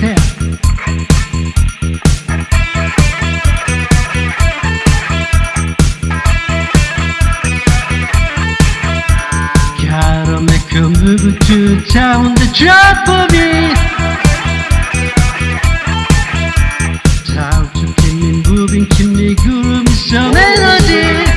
Make a move to town the job for me Time to keep me moving, keep me grooving, some melody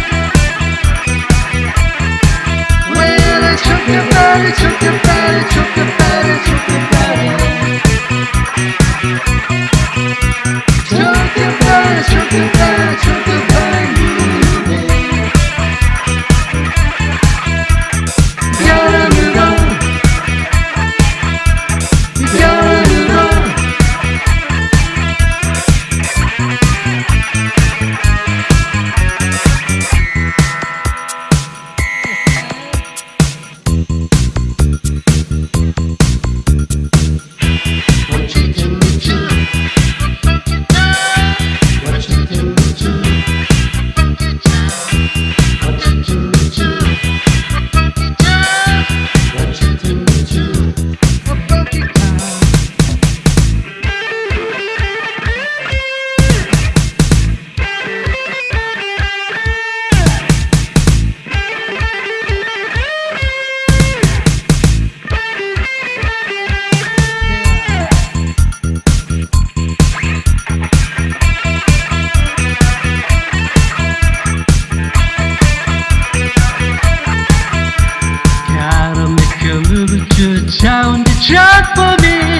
Gotta make a move to town the job for me